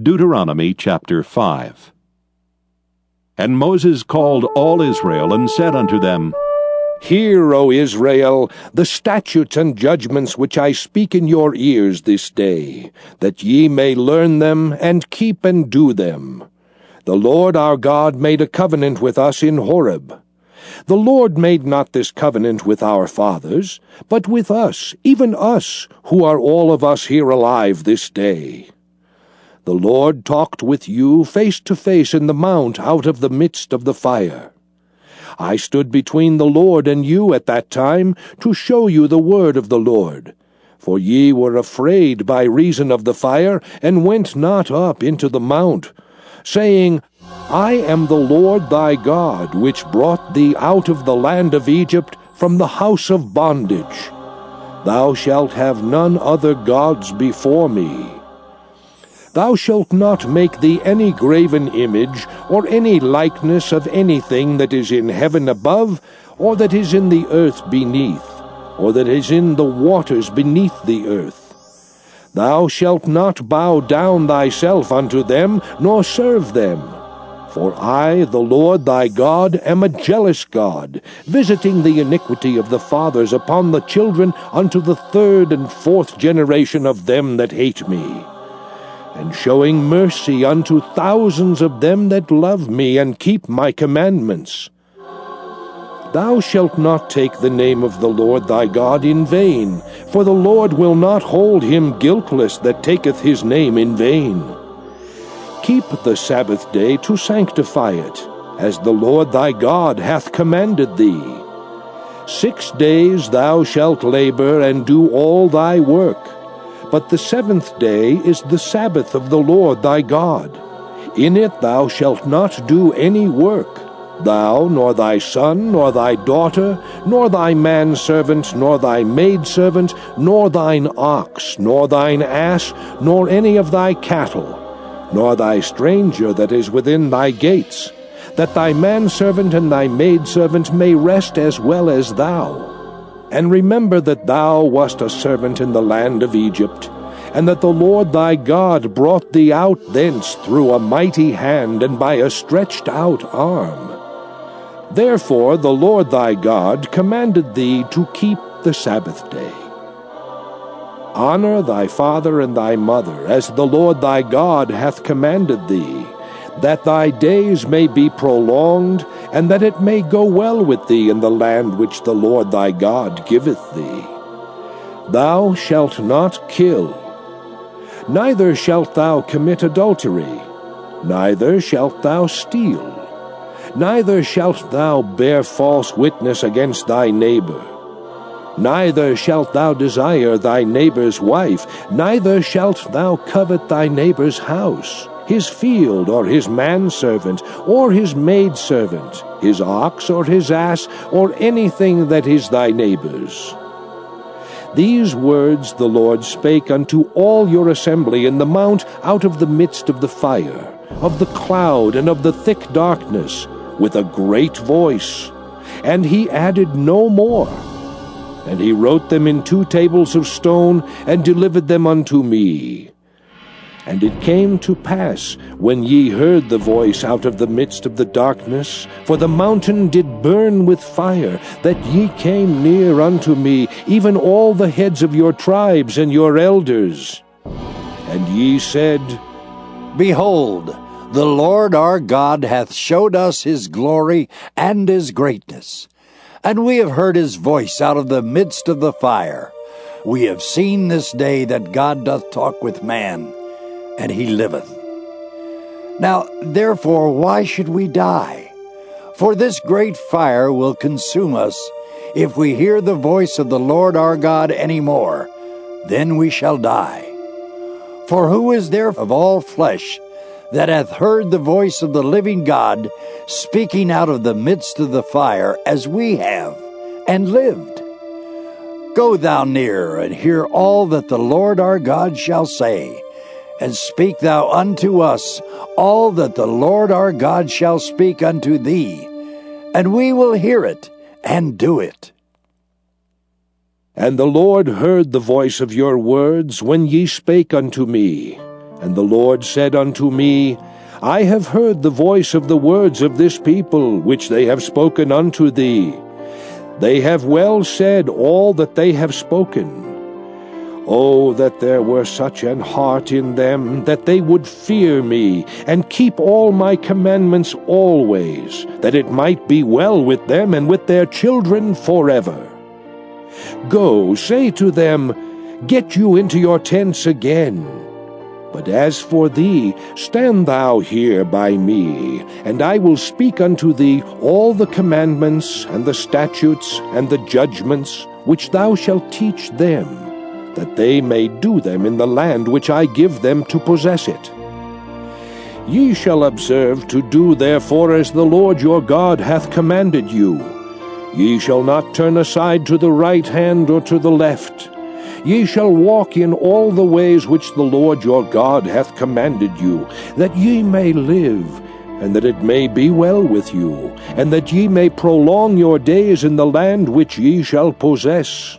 Deuteronomy chapter 5. And Moses called all Israel and said unto them, Hear, O Israel, the statutes and judgments which I speak in your ears this day, that ye may learn them, and keep and do them. The Lord our God made a covenant with us in Horeb. The Lord made not this covenant with our fathers, but with us, even us, who are all of us here alive this day. The Lord talked with you face to face in the mount out of the midst of the fire. I stood between the Lord and you at that time to show you the word of the Lord. For ye were afraid by reason of the fire, and went not up into the mount, saying, I am the Lord thy God, which brought thee out of the land of Egypt from the house of bondage. Thou shalt have none other gods before me. Thou shalt not make thee any graven image, or any likeness of anything that is in heaven above, or that is in the earth beneath, or that is in the waters beneath the earth. Thou shalt not bow down thyself unto them, nor serve them. For I, the Lord thy God, am a jealous God, visiting the iniquity of the fathers upon the children unto the third and fourth generation of them that hate me and showing mercy unto thousands of them that love me and keep my commandments. Thou shalt not take the name of the Lord thy God in vain, for the Lord will not hold him guiltless that taketh his name in vain. Keep the Sabbath day to sanctify it, as the Lord thy God hath commanded thee. Six days thou shalt labor and do all thy work but the seventh day is the Sabbath of the Lord thy God. In it thou shalt not do any work, thou, nor thy son, nor thy daughter, nor thy manservant, nor thy maidservant, nor thine ox, nor thine ass, nor any of thy cattle, nor thy stranger that is within thy gates, that thy manservant and thy maidservant may rest as well as thou. And remember that thou wast a servant in the land of Egypt, and that the Lord thy God brought thee out thence through a mighty hand and by a stretched out arm. Therefore the Lord thy God commanded thee to keep the Sabbath day. Honor thy father and thy mother, as the Lord thy God hath commanded thee, that thy days may be prolonged, and that it may go well with thee in the land which the Lord thy God giveth thee. Thou shalt not kill, neither shalt thou commit adultery, neither shalt thou steal, neither shalt thou bear false witness against thy neighbor. Neither shalt thou desire thy neighbor's wife, neither shalt thou covet thy neighbor's house his field, or his manservant, or his maidservant, his ox, or his ass, or anything that is thy neighbor's. These words the Lord spake unto all your assembly in the mount out of the midst of the fire, of the cloud, and of the thick darkness, with a great voice. And he added no more. And he wrote them in two tables of stone, and delivered them unto me. And it came to pass, when ye heard the voice out of the midst of the darkness, for the mountain did burn with fire, that ye came near unto me, even all the heads of your tribes and your elders. And ye said, Behold, the Lord our God hath showed us his glory and his greatness. And we have heard his voice out of the midst of the fire. We have seen this day that God doth talk with man and he liveth. Now, therefore, why should we die? For this great fire will consume us if we hear the voice of the Lord our God any more, then we shall die. For who is there of all flesh that hath heard the voice of the living God speaking out of the midst of the fire as we have, and lived? Go thou near and hear all that the Lord our God shall say and speak thou unto us all that the Lord our God shall speak unto thee, and we will hear it and do it. And the Lord heard the voice of your words when ye spake unto me. And the Lord said unto me, I have heard the voice of the words of this people, which they have spoken unto thee. They have well said all that they have spoken. Oh, that there were such an heart in them, that they would fear me, and keep all my commandments always, that it might be well with them and with their children forever. Go, say to them, Get you into your tents again. But as for thee, stand thou here by me, and I will speak unto thee all the commandments, and the statutes, and the judgments, which thou shalt teach them that they may do them in the land which I give them to possess it. Ye shall observe to do therefore as the Lord your God hath commanded you. Ye shall not turn aside to the right hand or to the left. Ye shall walk in all the ways which the Lord your God hath commanded you, that ye may live, and that it may be well with you, and that ye may prolong your days in the land which ye shall possess